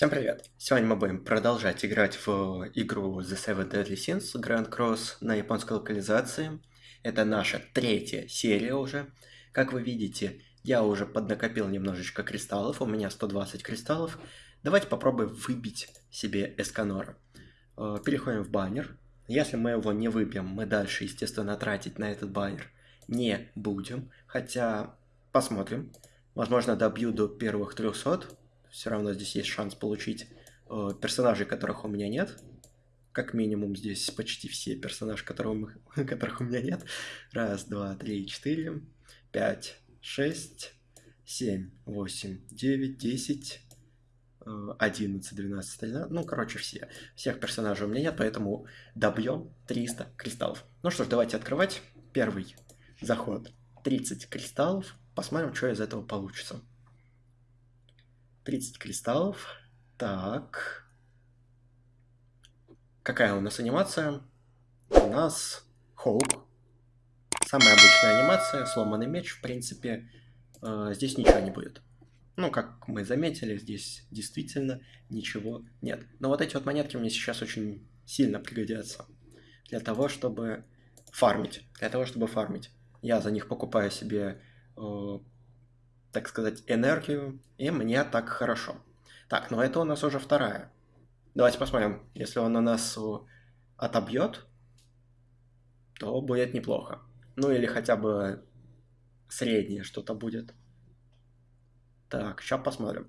Всем привет! Сегодня мы будем продолжать играть в игру The Seven Deadly Sins Grand Cross на японской локализации. Это наша третья серия уже. Как вы видите, я уже поднакопил немножечко кристаллов, у меня 120 кристаллов. Давайте попробуем выбить себе Эсканора. Э, переходим в баннер. Если мы его не выбьем, мы дальше, естественно, тратить на этот баннер не будем. Хотя, посмотрим. Возможно, добью до первых 300. Все равно здесь есть шанс получить э, персонажей, которых у меня нет. Как минимум здесь почти все персонажи, которых, которых у меня нет. Раз, два, три, четыре, пять, шесть, семь, восемь, девять, десять, э, одиннадцать, двенадцать, тринадцать. Ну, короче, все. Всех персонажей у меня нет, поэтому добьем 300 кристаллов. Ну что ж, давайте открывать. Первый заход. 30 кристаллов. Посмотрим, что из этого получится. 30 кристаллов. Так. Какая у нас анимация? У нас Хоук. Самая обычная анимация, сломанный меч, в принципе, э, здесь ничего не будет. Ну, как мы заметили, здесь действительно ничего нет. Но вот эти вот монетки мне сейчас очень сильно пригодятся. Для того, чтобы фармить. Для того, чтобы фармить. Я за них покупаю себе, э, так сказать, энергию, и мне так хорошо. Так, но это у нас уже вторая. Давайте посмотрим. Если он на нас отобьет, то будет неплохо. Ну или хотя бы среднее что-то будет. Так, сейчас посмотрим.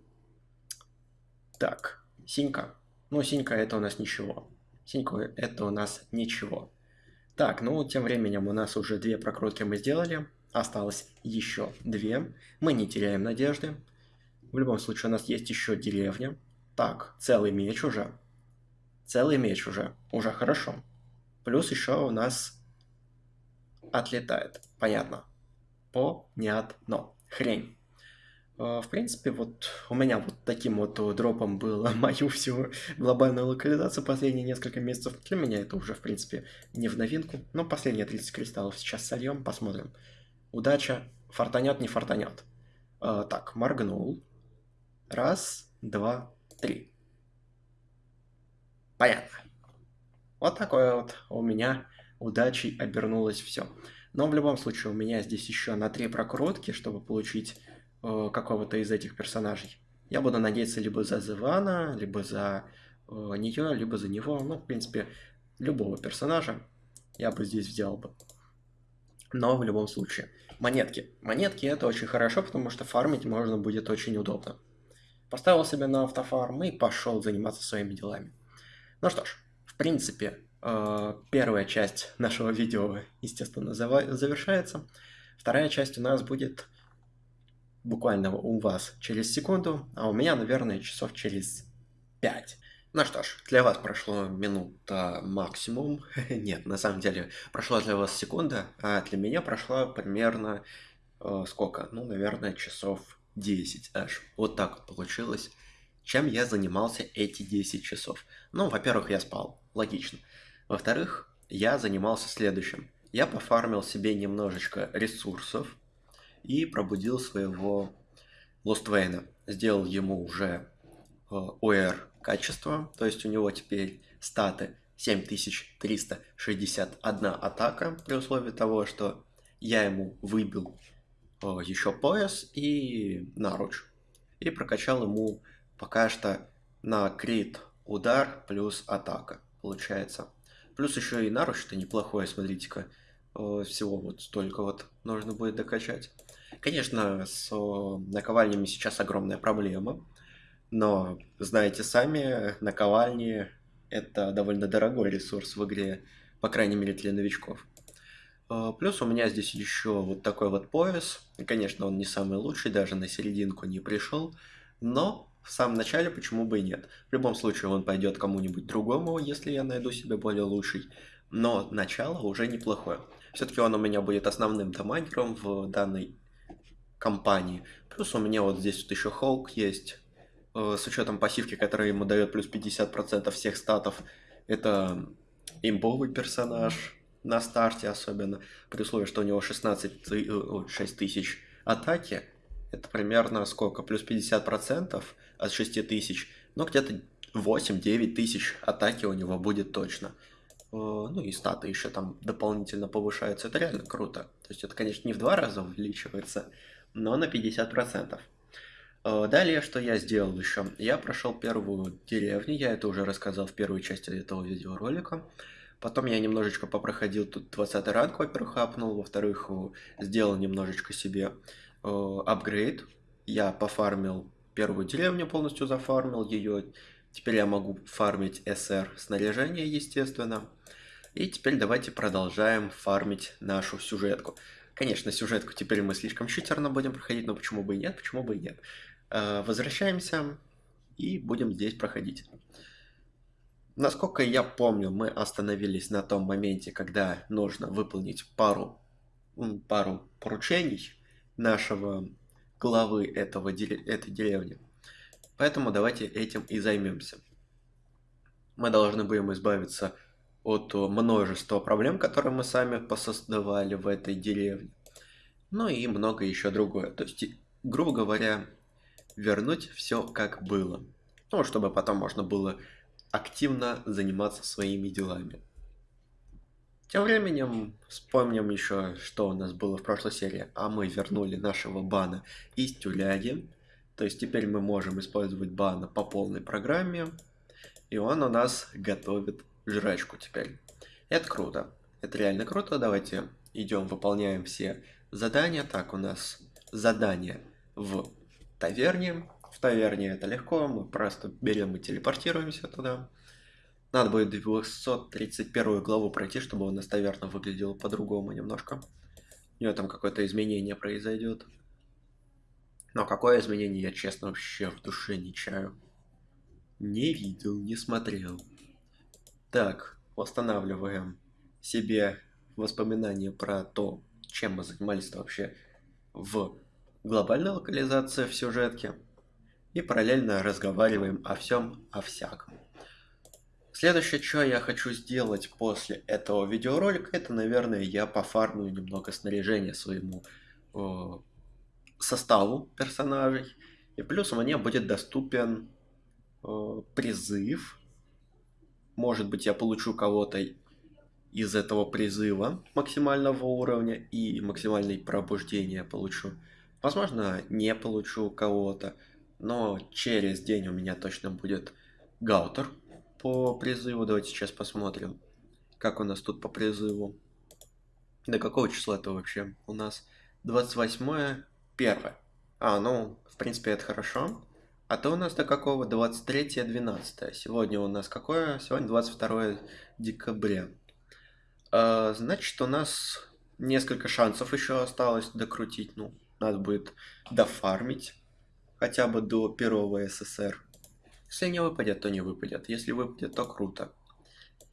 Так, синька. Ну, синька это у нас ничего. Синька это у нас ничего. Так, ну, тем временем у нас уже две прокрутки мы сделали. Осталось еще две. Мы не теряем надежды. В любом случае, у нас есть еще деревня. Так, целый меч уже. Целый меч уже. Уже хорошо. Плюс еще у нас отлетает. Понятно. Понятно. Хрень. А, в принципе, вот у меня вот таким вот дропом было мою всю глобальную локализацию последние несколько месяцев. Для меня это уже, в принципе, не в новинку. Но последние 30 кристаллов сейчас сольем, посмотрим. Удача. Фартанет, не фартанет. А, так, моргнул. Раз, два, три. Понятно. Вот такое вот у меня удачей обернулось все. Но в любом случае у меня здесь еще на три прокрутки, чтобы получить э, какого-то из этих персонажей. Я буду надеяться либо за Зевана, либо за э, нее, либо за него. Ну, в принципе, любого персонажа я бы здесь взял бы. Но в любом случае. Монетки. Монетки это очень хорошо, потому что фармить можно будет очень удобно. Поставил себя на автофарм и пошел заниматься своими делами. Ну что ж, в принципе, э, первая часть нашего видео, естественно, завершается. Вторая часть у нас будет буквально у вас через секунду, а у меня, наверное, часов через 5. Ну что ж, для вас прошло минута максимум. Нет, на самом деле, прошла для вас секунда, а для меня прошла примерно э, сколько? Ну, наверное, часов 10 аж. Вот так вот получилось. Чем я занимался эти 10 часов? Ну, во-первых, я спал. Логично. Во-вторых, я занимался следующим. Я пофармил себе немножечко ресурсов и пробудил своего Лоствейна. Сделал ему уже э, ОР качество, то есть у него теперь статы 7361 атака, при условии того, что я ему выбил еще пояс и наруч. И прокачал ему пока что на крит удар плюс атака, получается. Плюс еще и наруч-то неплохое, смотрите-ка. Всего вот столько вот нужно будет докачать. Конечно, с наковальнями сейчас огромная проблема. Но, знаете сами, наковальни это довольно дорогой ресурс в игре, по крайней мере для новичков. А, плюс у меня здесь еще вот такой вот пояс. Конечно, он не самый лучший, даже на серединку не пришел. Но в самом начале почему бы и нет. В любом случае он пойдет кому-нибудь другому, если я найду себе более лучший. Но начало уже неплохое. Все-таки он у меня будет основным дамагером в данной компании. Плюс у меня вот здесь вот еще Хоук есть. Э, с учетом пассивки, которая ему дает плюс 50% всех статов. Это имбовый персонаж на старте особенно, при условии, что у него 16, 6 тысяч атаки, это примерно сколько? Плюс 50% от 6 тысяч, ну где-то 8-9 тысяч атаки у него будет точно. Э, ну и статы еще там дополнительно повышаются, это реально круто. То есть это, конечно, не в два раза увеличивается, но на 50%. Э, далее, что я сделал еще? Я прошел первую деревню, я это уже рассказал в первой части этого видеоролика. Потом я немножечко попроходил тут 20 ранг, во-первых, апнул, во-вторых, сделал немножечко себе э, апгрейд. Я пофармил первую деревню, полностью зафармил ее. Теперь я могу фармить СР снаряжение, естественно. И теперь давайте продолжаем фармить нашу сюжетку. Конечно, сюжетку теперь мы слишком читерно будем проходить, но почему бы и нет, почему бы и нет. Э, возвращаемся и будем здесь проходить. Насколько я помню, мы остановились на том моменте, когда нужно выполнить пару, пару поручений нашего главы этого, этой деревни. Поэтому давайте этим и займемся. Мы должны будем избавиться от множества проблем, которые мы сами посоздавали в этой деревне. Ну и много еще другое. То есть, грубо говоря, вернуть все как было. Ну, чтобы потом можно было активно заниматься своими делами. Тем временем вспомним еще, что у нас было в прошлой серии. А мы вернули нашего бана из тюряги. То есть теперь мы можем использовать бана по полной программе. И он у нас готовит жрачку теперь. Это круто. Это реально круто. Давайте идем, выполняем все задания. Так, у нас задание в таверне. В таверне это легко, мы просто берем и телепортируемся туда. Надо будет 231 главу пройти, чтобы у нас таверна выглядела по-другому немножко. У нее там какое-то изменение произойдет. Но какое изменение, я честно вообще в душе не чаю. Не видел, не смотрел. Так, восстанавливаем себе воспоминания про то, чем мы занимались вообще в глобальной локализации в сюжетке. И параллельно разговариваем о всем, о всяком. Следующее, что я хочу сделать после этого видеоролика, это, наверное, я пофармлю немного снаряжения своему э, составу персонажей. И плюс мне будет доступен э, призыв. Может быть, я получу кого-то из этого призыва максимального уровня и максимальное пробуждение получу. Возможно, не получу кого-то, но через день у меня точно будет гаутер по призыву. Давайте сейчас посмотрим, как у нас тут по призыву. До какого числа это вообще? У нас 28 1 А, ну, в принципе, это хорошо. А то у нас до какого? 23 12 Сегодня у нас какое? Сегодня 22 декабря. А, значит, у нас несколько шансов еще осталось докрутить. Ну, надо будет дофармить хотя бы до первого СССР. Если не выпадет, то не выпадет. Если выпадет, то круто.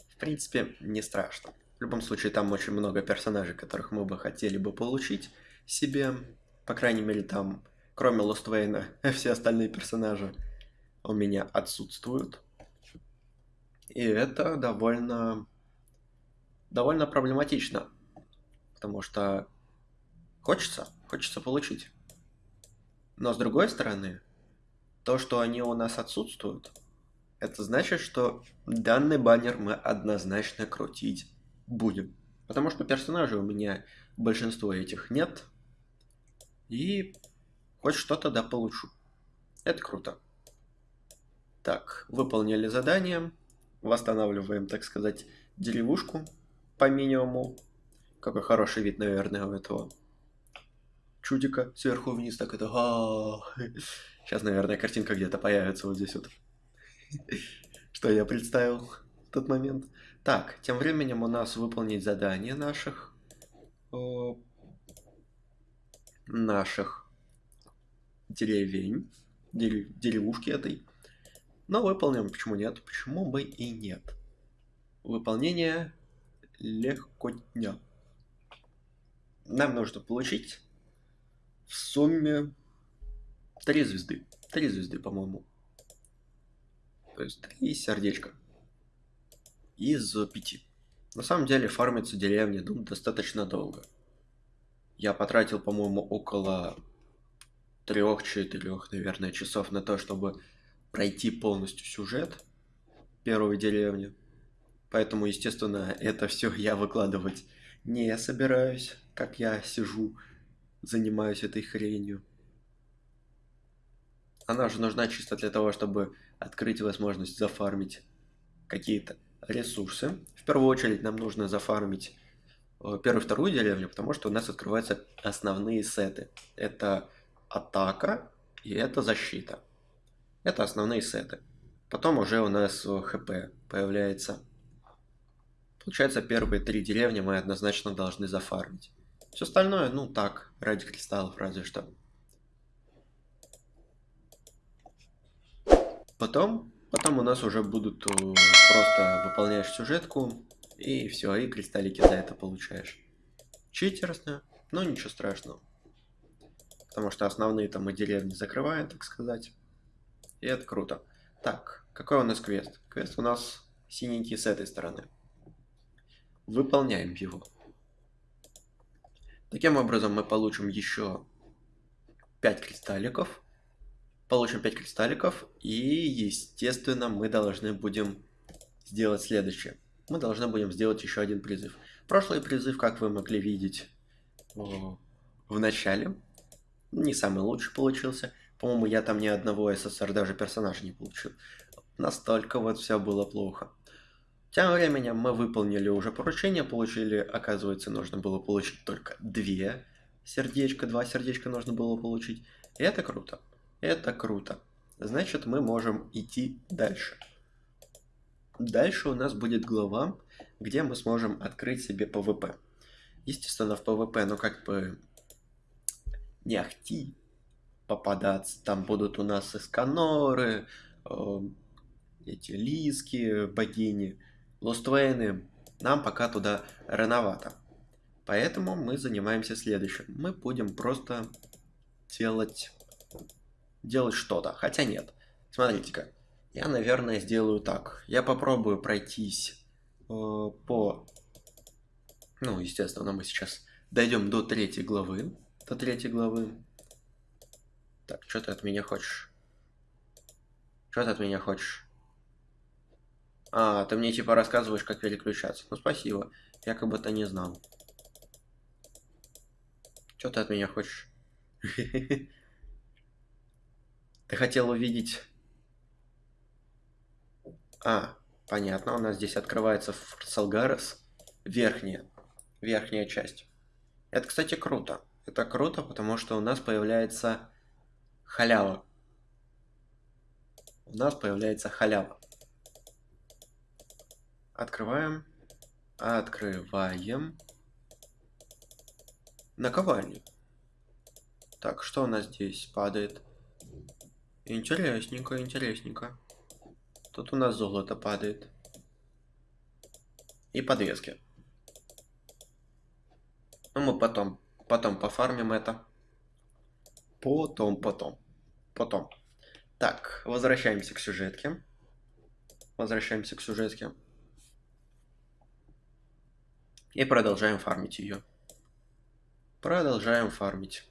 В принципе, не страшно. В любом случае, там очень много персонажей, которых мы бы хотели бы получить себе. По крайней мере, там, кроме Лоствейна, все остальные персонажи у меня отсутствуют. И это довольно... довольно проблематично. Потому что хочется, хочется получить. Но с другой стороны, то, что они у нас отсутствуют, это значит, что данный баннер мы однозначно крутить будем. Потому что персонажей у меня большинство этих нет. И хоть что-то да получу. Это круто. Так, выполнили задание. Восстанавливаем, так сказать, деревушку по минимуму. Какой хороший вид, наверное, у этого чудика сверху вниз. Так это... Сейчас, наверное, картинка где-то появится вот здесь вот. Что я представил в тот момент. Так, тем временем у нас выполнить задание наших... наших деревень, дерев, деревушки этой. Но выполним, почему нет? Почему бы и нет? Выполнение легко дня. Нам нужно получить в сумме Три звезды. Три звезды, по-моему. То есть три сердечка. Из пяти. На самом деле фармиться деревни ну, достаточно долго. Я потратил, по-моему, около трех-четырех, наверное, часов на то, чтобы пройти полностью сюжет первой деревни. Поэтому, естественно, это все я выкладывать не собираюсь, как я сижу, занимаюсь этой хренью. Она же нужна чисто для того, чтобы открыть возможность зафармить какие-то ресурсы. В первую очередь нам нужно зафармить э, первую вторую деревню, потому что у нас открываются основные сеты. Это атака и это защита. Это основные сеты. Потом уже у нас хп появляется. Получается, первые три деревни мы однозначно должны зафармить. Все остальное, ну так, ради кристаллов разве что. Потом, потом у нас уже будут э, просто выполняешь сюжетку, и все, и кристаллики за это получаешь. Читерсно, но ничего страшного. Потому что основные там мы деревни закрываем, так сказать. И это круто. Так, какой у нас квест? Квест у нас синенький с этой стороны. Выполняем его. Таким образом мы получим еще 5 кристалликов. Получим 5 кристалликов. И, естественно, мы должны будем сделать следующее. Мы должны будем сделать еще один призыв. Прошлый призыв, как вы могли видеть в начале, не самый лучший получился. По-моему, я там ни одного СССР даже персонажа не получил. Настолько вот все было плохо. Тем временем мы выполнили уже поручение, получили, оказывается, нужно было получить только две сердечка, два сердечка нужно было получить. И это круто. Это круто. Значит, мы можем идти дальше. Дальше у нас будет глава, где мы сможем открыть себе ПВП. Естественно, в PvP, ну как бы не ахти попадаться. Там будут у нас эсканоры, э, эти лиски, богини, лоствейны. Нам пока туда рановато. Поэтому мы занимаемся следующим. Мы будем просто делать, делать что-то. Хотя нет. Смотрите-ка. Я, наверное, сделаю так. Я попробую пройтись э, по... Ну, естественно, мы сейчас дойдем до третьей главы. До третьей главы. Так, что ты от меня хочешь? Что ты от меня хочешь? А, ты мне типа рассказываешь, как переключаться. Ну, спасибо. Я как будто не знал. Что ты от меня хочешь? Ты хотел увидеть... А, понятно, у нас здесь открывается Салгарес. Верхняя. Верхняя часть. Это, кстати, круто. Это круто, потому что у нас появляется халява. У нас появляется халява. Открываем. Открываем. Наковальню. Так, что у нас здесь падает? Интересненько, интересненько. Тут у нас золото падает. И подвески. Ну, мы потом, потом пофармим это. Потом, потом. Потом. Так, возвращаемся к сюжетке. Возвращаемся к сюжетке. И продолжаем фармить ее. Продолжаем фармить.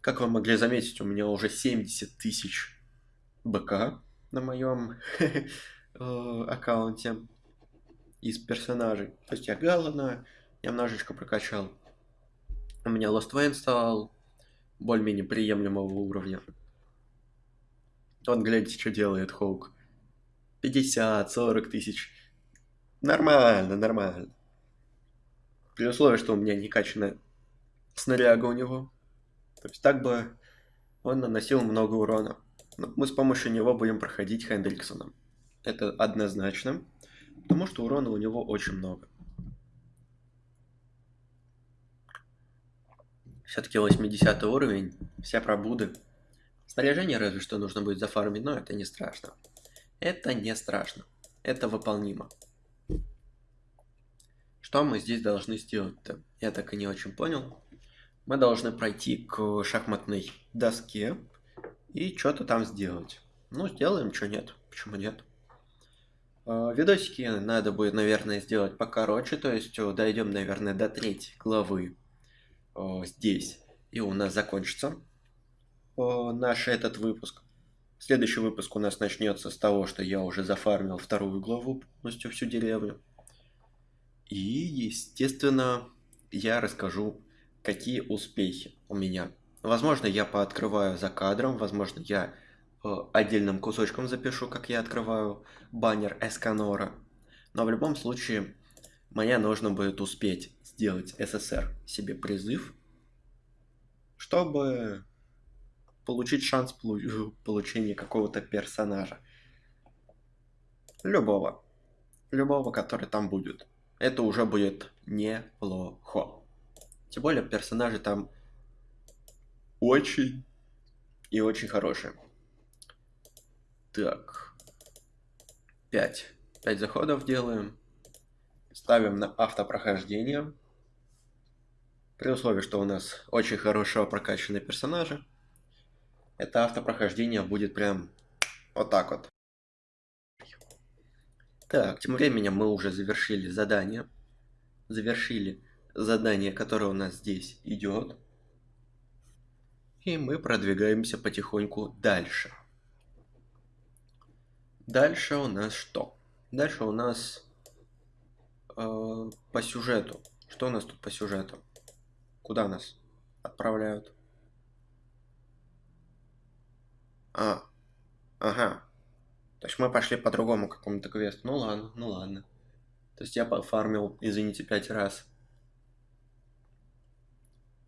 Как вы могли заметить, у меня уже 70 тысяч БК на моем Э, аккаунте из персонажей. То есть я Галлана немножечко прокачал. У меня Lost Wayne стал более-менее приемлемого уровня. Он, глядите, что делает Хоук. 50-40 тысяч. Нормально, нормально. При условии, что у меня не качанная снаряга у него. То есть так бы он наносил много урона. Но мы с помощью него будем проходить Хендриксоном. Это однозначно, потому что урона у него очень много. Все-таки 80 уровень, вся пробуды. Снаряжение разве что нужно будет зафармить, но это не страшно. Это не страшно. Это выполнимо. Что мы здесь должны сделать-то? Я так и не очень понял. мы должны пройти к шахматной доске и что-то там сделать. Ну, сделаем, что нет. Почему нет? А, видосики надо будет, наверное, сделать покороче, то есть дойдем, наверное, до третьей главы здесь, и у нас закончится наш этот выпуск. Следующий выпуск у нас начнется с того, что я уже зафармил вторую главу полностью всю деревню. И, естественно, я расскажу, какие успехи у меня. Возможно, я пооткрываю за кадром, возможно, я э, отдельным кусочком запишу, как я открываю баннер Эсканора. Но в любом случае, мне нужно будет успеть сделать СССР себе призыв, чтобы получить шанс получения какого-то персонажа. Любого. Любого, который там будет. Это уже будет неплохо. Тем более персонажи там очень и очень хорошие. Так. 5. 5 заходов делаем. Ставим на автопрохождение. При условии, что у нас очень хорошо прокачанные персонажи это автопрохождение будет прям вот так вот. Так, тем временем мы уже завершили задание. Завершили задание, которое у нас здесь идет. И мы продвигаемся потихоньку дальше. Дальше у нас что? Дальше у нас э, по сюжету. Что у нас тут по сюжету? Куда нас отправляют? А, ага. То есть мы пошли по другому какому-то квесту. Ну ладно, ну ладно. То есть я пофармил, извините, пять раз.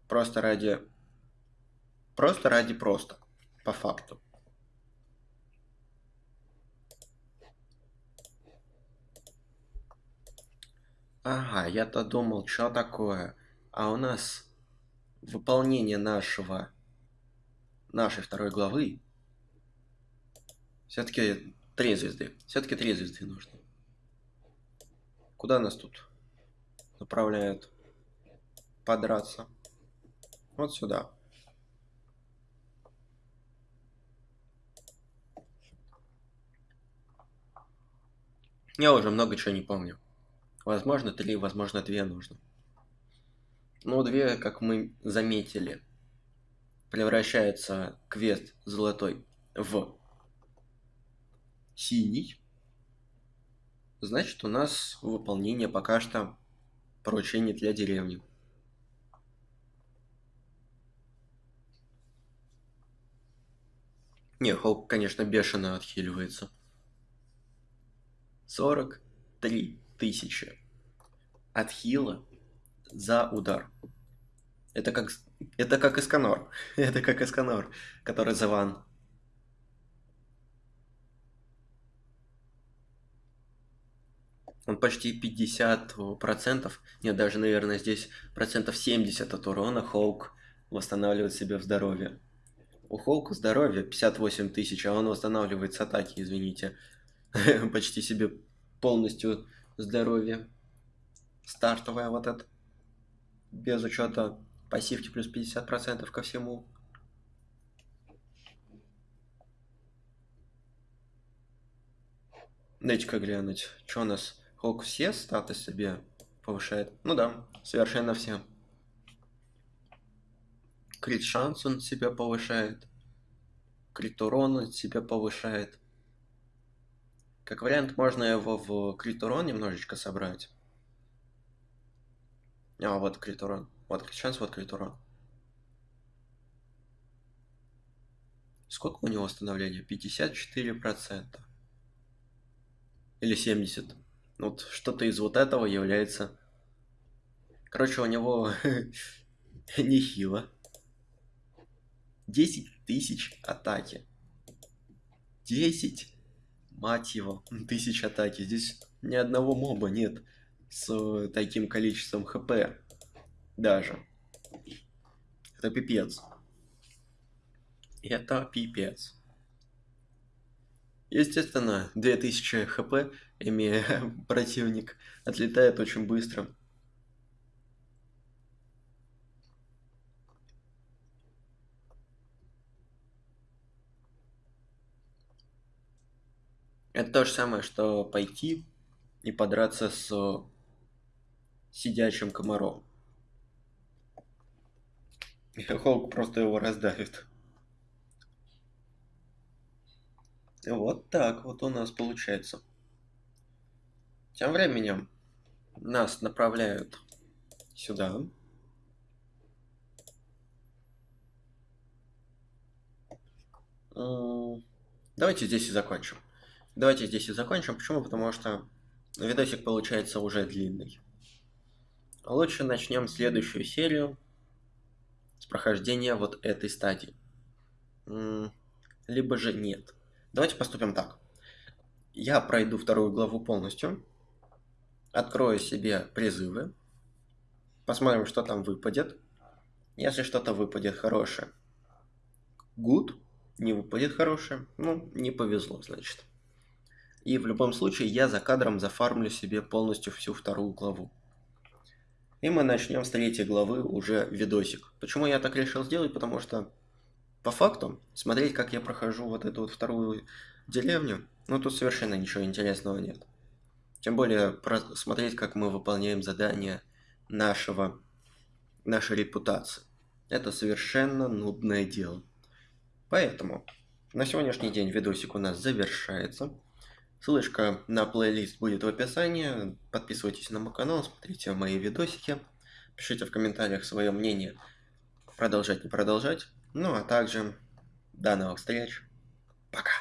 Просто ради... Просто ради просто. По факту. Ага, я-то думал, что такое. А у нас выполнение нашего... Нашей второй главы все-таки три звезды. Все-таки три звезды нужно. Куда нас тут направляют подраться? Вот сюда. Я уже много чего не помню. Возможно, три, возможно, две нужно. Ну, две, как мы заметили, превращается квест золотой в синий. Значит, у нас выполнение пока что поручение для деревни. Не, Холк, конечно, бешено отхиливается. 43 тысячи отхила за удар. Это как, это как Эсканор. это как Эсканор, который за ван. Он почти 50%, нет, даже, наверное, здесь процентов 70 от урона Хоук восстанавливает себе в здоровье. У Хоука здоровье 58 тысяч, а он восстанавливает с атаки, извините. Почти себе полностью здоровье. Стартовая вот это. Без учета пассивки плюс 50% ко всему. Дайте-ка глянуть, что у нас Сколько все статы себе повышает? Ну да, совершенно все. Крит шанс он себя повышает. Крит урон он себя повышает. Как вариант, можно его в крит урон немножечко собрать. А, вот крит урон. Вот шанс, вот крит урон. Сколько у него восстановления? 54%. Или 70%. Вот что-то из вот этого является... Короче, у него нехило. 10 тысяч атаки. 10, мать его, тысяч атаки. Здесь ни одного моба нет с таким количеством хп. Даже. Это пипец. Это пипец. Естественно, 2000 хп, имея противник, отлетает очень быстро. То же самое, что пойти и подраться с сидячим комаром. И Холк просто его раздавит. Вот так вот у нас получается. Тем временем нас направляют сюда. Давайте здесь и закончим. Давайте здесь и закончим. Почему? Потому что видосик получается уже длинный. Лучше начнем следующую серию с прохождения вот этой стадии. Либо же нет. Давайте поступим так. Я пройду вторую главу полностью. Открою себе призывы. Посмотрим, что там выпадет. Если что-то выпадет хорошее, good. Не выпадет хорошее, ну, не повезло, значит. И в любом случае я за кадром зафармлю себе полностью всю вторую главу. И мы начнем с третьей главы уже видосик. Почему я так решил сделать? Потому что по факту смотреть, как я прохожу вот эту вот вторую деревню, ну тут совершенно ничего интересного нет. Тем более смотреть, как мы выполняем задания нашего, нашей репутации. Это совершенно нудное дело. Поэтому на сегодняшний день видосик у нас завершается. Ссылочка на плейлист будет в описании. Подписывайтесь на мой канал, смотрите мои видосики. Пишите в комментариях свое мнение, продолжать, не продолжать. Ну а также до новых встреч. Пока.